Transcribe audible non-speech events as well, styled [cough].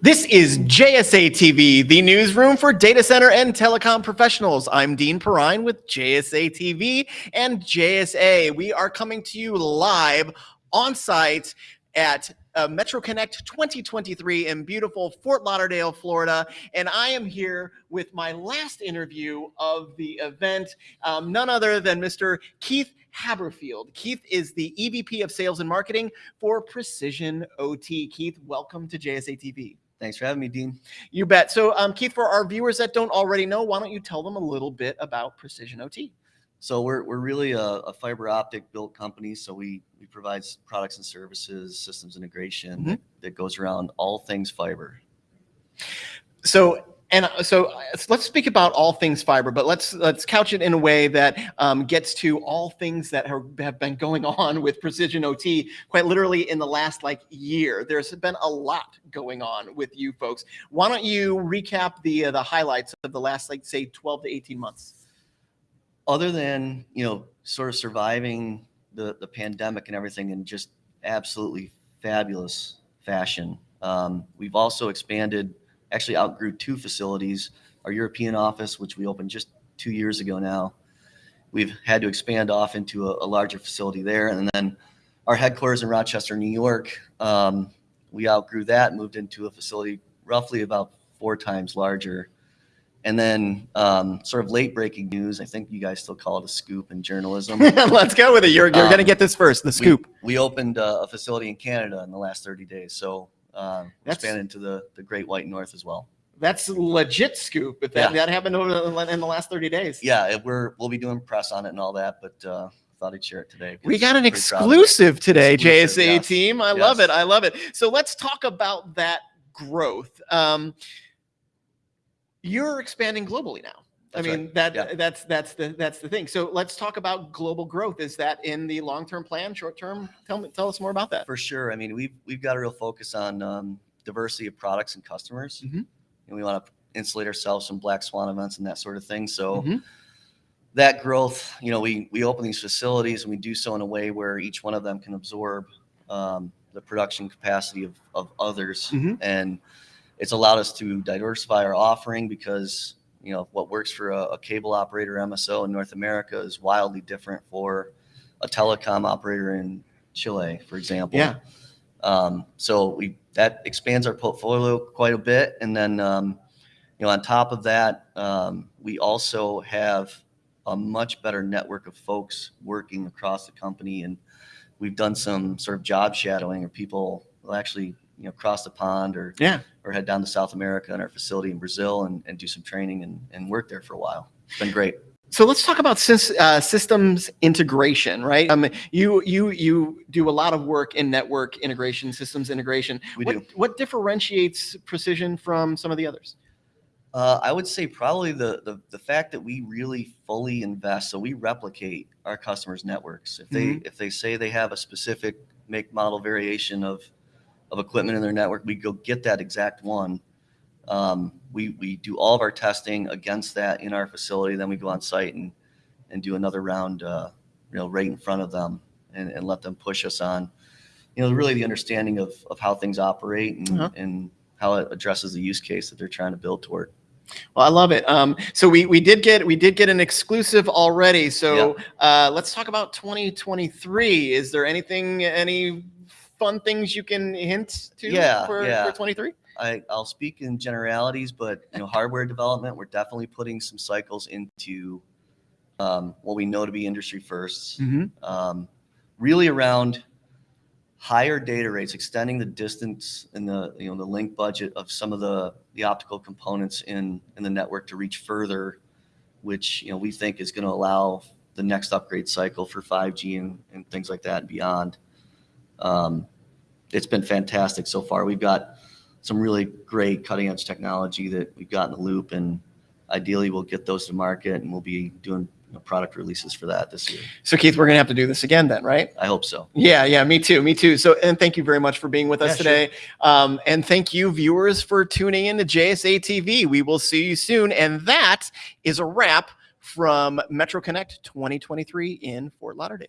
This is JSA TV, the newsroom for data center and telecom professionals. I'm Dean Perrine with JSA TV and JSA. We are coming to you live on site at uh, Metro Connect 2023 in beautiful Fort Lauderdale, Florida. And I am here with my last interview of the event, um, none other than Mr. Keith Haberfield. Keith is the EVP of Sales and Marketing for Precision OT. Keith, welcome to JSA TV. Thanks for having me, Dean. You bet. So, um, Keith, for our viewers that don't already know, why don't you tell them a little bit about Precision OT? So we're, we're really a, a fiber optic built company. So we, we provide products and services, systems integration mm -hmm. that, that goes around all things fiber. So and uh, so uh, let's speak about all things fiber, but let's let's couch it in a way that um, gets to all things that have, have been going [laughs] on with Precision OT quite literally in the last like year. There's been a lot going on with you folks. Why don't you recap the uh, the highlights of the last like say 12 to 18 months? Other than you know sort of surviving the the pandemic and everything in just absolutely fabulous fashion, um, we've also expanded actually outgrew two facilities. Our European office, which we opened just two years ago now, we've had to expand off into a, a larger facility there. And then our headquarters in Rochester, New York, um, we outgrew that, moved into a facility roughly about four times larger. And then um, sort of late breaking news, I think you guys still call it a scoop in journalism. [laughs] Let's go with it. You're, you're um, going to get this first, the scoop. We, we opened uh, a facility in Canada in the last 30 days. So um, expand into the, the Great White North as well. That's legit scoop. If that, yeah. that happened over in the last 30 days. Yeah, we're we'll be doing press on it and all that, but uh, thought I'd share it today. We got an exclusive today, exclusive, JSA yes. team. I yes. love it. I love it. So let's talk about that growth. Um, you're expanding globally now. That's I mean right. that yeah. that's that's the that's the thing. So let's talk about global growth. Is that in the long term plan, short term? Tell me, tell us more about that. For sure. I mean, we've we've got a real focus on um, diversity of products and customers, mm -hmm. and we want to insulate ourselves from black swan events and that sort of thing. So. Mm -hmm. That growth, you know, we we open these facilities and we do so in a way where each one of them can absorb um, the production capacity of, of others, mm -hmm. and it's allowed us to diversify our offering because you know, what works for a, a, cable operator MSO in North America is wildly different for a telecom operator in Chile, for example. Yeah. Um, so we that expands our portfolio quite a bit, and then um, you know, on top of that, um, we also have a much better network of folks working across the company, and we've done some sort of job shadowing, or people will actually you know cross the pond or yeah or head down to South America in our facility in Brazil and, and do some training and, and work there for a while. It's been great. So let's talk about uh, systems integration, right? Um, you you you do a lot of work in network integration, systems integration. We what, do. What differentiates Precision from some of the others? Uh, I would say probably the, the the fact that we really fully invest, so we replicate our customers' networks. If they mm -hmm. if they say they have a specific make model variation of of equipment in their network. We go get that exact one. Um, we, we do all of our testing against that in our facility. Then we go on site and, and do another round, uh, you know, right in front of them and, and let them push us on, you know, really the understanding of, of how things operate and, uh -huh. and how it addresses the use case that they're trying to build toward. Well, I love it. Um, so we we did get we did get an exclusive already. So yeah. uh, let's talk about 2023. Is there anything any fun things you can hint to yeah, for, yeah. for 23? I, I'll speak in generalities, but you know, hardware development, we're definitely putting some cycles into um, what we know to be industry 1st mm -hmm. um, really around higher data rates, extending the distance and the you know the link budget of some of the the optical components in in the network to reach further, which you know we think is going to allow the next upgrade cycle for 5G and, and things like that and beyond. Um, it's been fantastic so far. We've got some really great cutting edge technology that we've got in the loop and ideally we'll get those to market and we'll be doing you know, product releases for that this year. So Keith, we're going to have to do this again then, right? I hope so. Yeah, yeah, me too, me too. So, and thank you very much for being with us yeah, today. Sure. Um, and thank you viewers for tuning in to JSA TV. We will see you soon. And that is a wrap from Metro Connect 2023 in Fort Lauderdale.